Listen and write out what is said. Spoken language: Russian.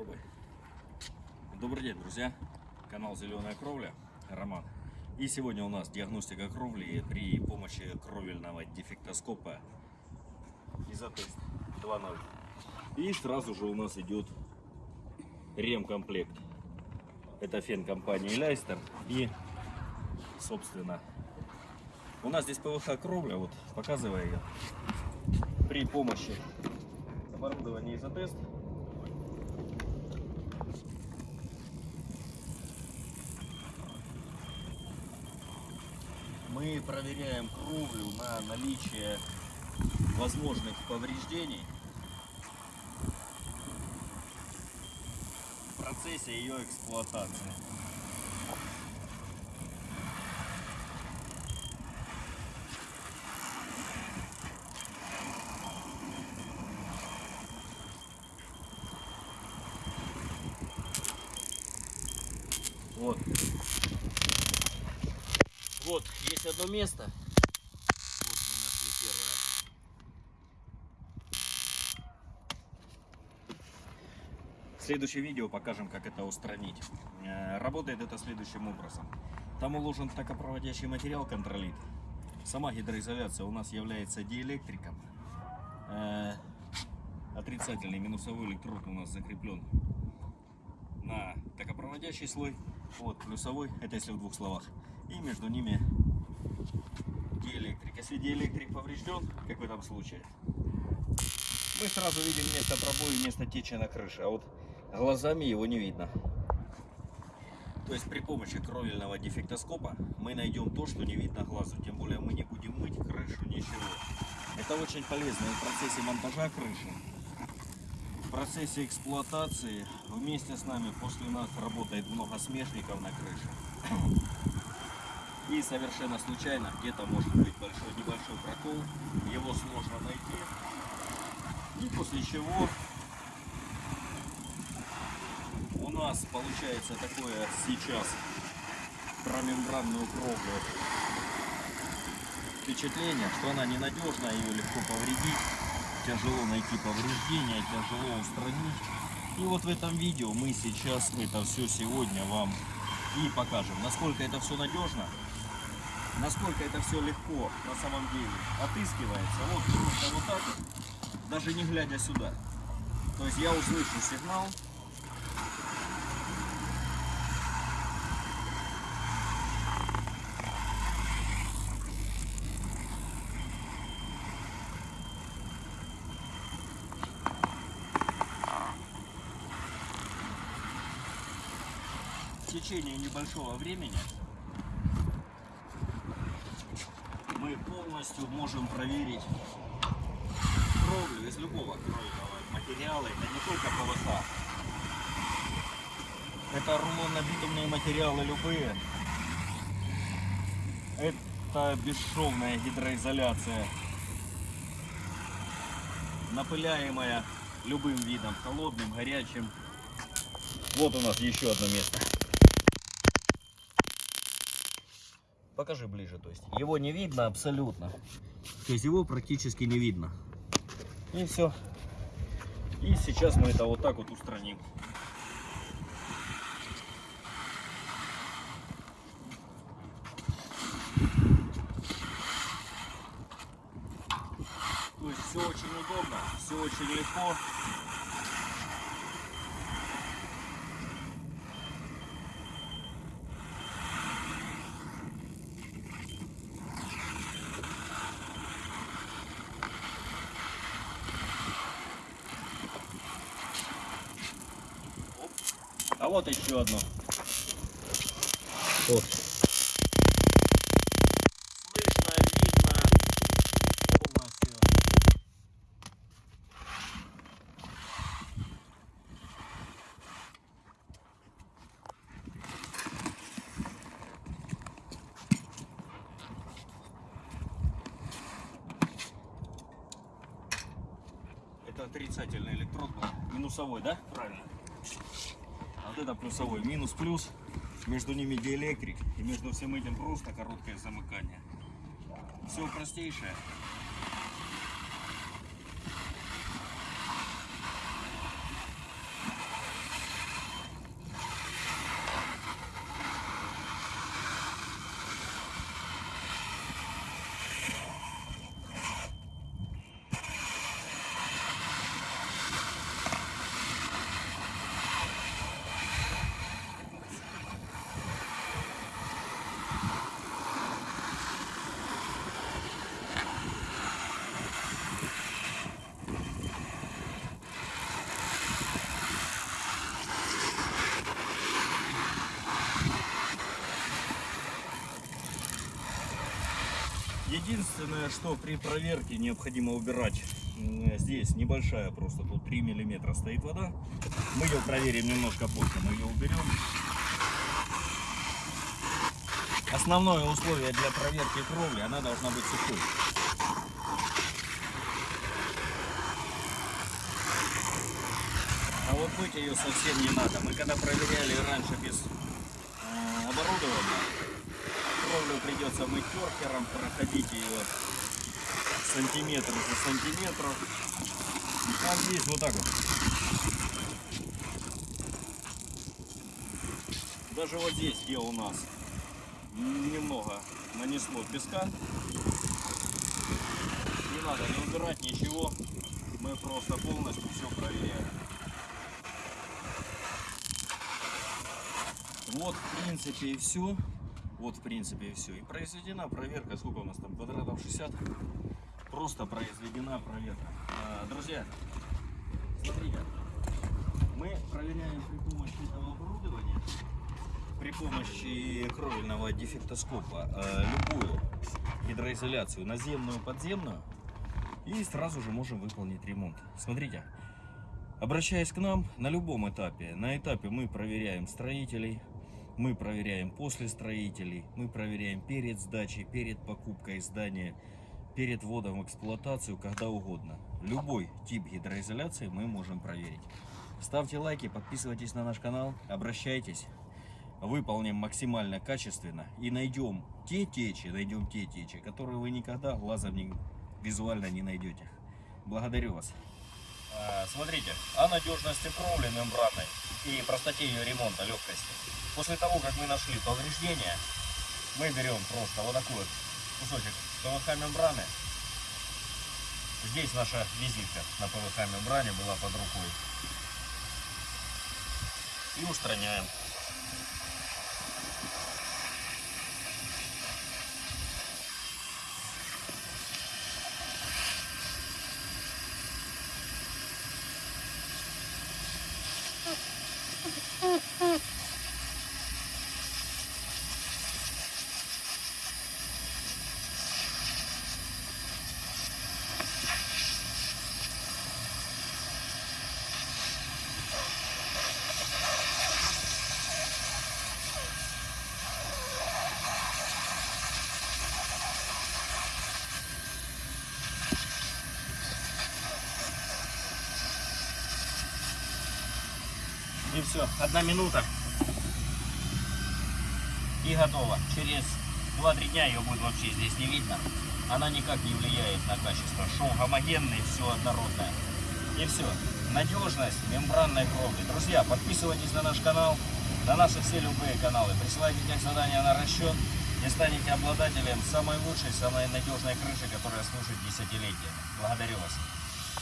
Попробуй. Добрый день, друзья. Канал Зеленая Кровля. Роман. И сегодня у нас диагностика кровли при помощи кровельного дефектоскопа Изотест 2.0. И сразу же у нас идет ремкомплект. Это фен компании Лайстер. И, собственно, у нас здесь ПВХ кровля, вот показываю ее. При помощи оборудования Изотест мы проверяем кровлю на наличие возможных повреждений в процессе ее эксплуатации. Вот. Вот, есть одно место. Вот мы нашли первое. В видео покажем, как это устранить. Э, Работает это следующим образом. Там уложен токопроводящий материал контролит. Сама гидроизоляция у нас является диэлектриком. Э, Отрицательный минусовой электрод у нас закреплен на токопроводящий слой. Вот плюсовой, это если в двух словах. И между ними. Если диэлектрик поврежден, как в этом случае, мы сразу видим место пробоя и место течи на крыше, а вот глазами его не видно. То есть при помощи кровельного дефектоскопа мы найдем то, что не видно глазу. Тем более мы не будем мыть крышу, ничего. Это очень полезно и в процессе монтажа крыши, в процессе эксплуатации. Вместе с нами после нас работает много смешников на крыше. И совершенно случайно где-то может быть большой небольшой прокол. Его сложно найти. И после чего у нас получается такое сейчас про мембранную кровлю впечатление, что она ненадежна, ее легко повредить, тяжело найти повреждения, тяжело устранить. И вот в этом видео мы сейчас это все сегодня вам и покажем, насколько это все надежно, насколько это все легко на самом деле отыскивается. Вот просто вот так вот, даже не глядя сюда. То есть я услышу сигнал, в течение небольшого времени мы полностью можем проверить кровлю из любого кровельного материала. Это не только ПВХ. Это рулонно-битумные материалы любые. Это бесшовная гидроизоляция. Напыляемая любым видом, холодным, горячим. Вот у нас еще одно место. Покажи ближе, то есть его не видно абсолютно. То есть его практически не видно. И все. И сейчас мы это вот так вот устраним. То есть все очень удобно, все очень легко. Вот еще одно. Вот. Слышно, видно полностью. Это отрицательный электрод был. Минусовой, да? Правильно. Вот это плюсовой. Минус-плюс. Между ними диэлектрик. И между всем этим просто короткое замыкание. Все простейшее. Единственное, что при проверке необходимо убирать м, здесь небольшая, просто тут 3 миллиметра стоит вода. Мы ее проверим немножко позже, мы ее уберем. Основное условие для проверки кровли, она должна быть сухой. А вот мыть ее совсем не надо. Мы когда проверяли раньше без э, оборудования, кровлю придется мыть теркером, проходить ее сантиметр за сантиметром. А здесь вот так вот. Даже вот здесь, где у нас немного нанесло песка, не надо не убирать ничего, мы просто полностью все проверяем. Вот, в принципе, и все. Вот, в принципе, и все. И произведена проверка. Сколько у нас там? Квадратов 60. Просто произведена проверка. А, друзья, смотрите. Мы проверяем при помощи этого оборудования, при помощи кровельного дефектоскопа, э, любую гидроизоляцию, наземную, подземную. И сразу же можем выполнить ремонт. Смотрите. Обращаясь к нам на любом этапе, на этапе мы проверяем строителей, мы проверяем после строителей, мы проверяем перед сдачей, перед покупкой здания, перед вводом в эксплуатацию, когда угодно. Любой тип гидроизоляции мы можем проверить. Ставьте лайки, подписывайтесь на наш канал, обращайтесь. Выполним максимально качественно и найдем те течи, найдем те течи, которые вы никогда глазом не, визуально не найдете. Благодарю вас. А, Смотрите, о надежности кровли мембранной и простоте ее ремонта, легкости. После того, как мы нашли повреждения, мы берем просто вот такой вот кусочек ПВХ мембраны. Здесь наша визитка на ПВХ мембране была под рукой. И устраняем. И все, одна минута. И готово. Через 2-3 дня ее будет вообще здесь не видно. Она никак не влияет на качество. Шов гомогенный, все однородное. И все. Надежность мембранной кровли. Друзья, подписывайтесь на наш канал, на наши все любые каналы. Присылайте тех задания на расчет и станете обладателем самой лучшей, самой надежной крыши, которая служит десятилетиями. Благодарю вас.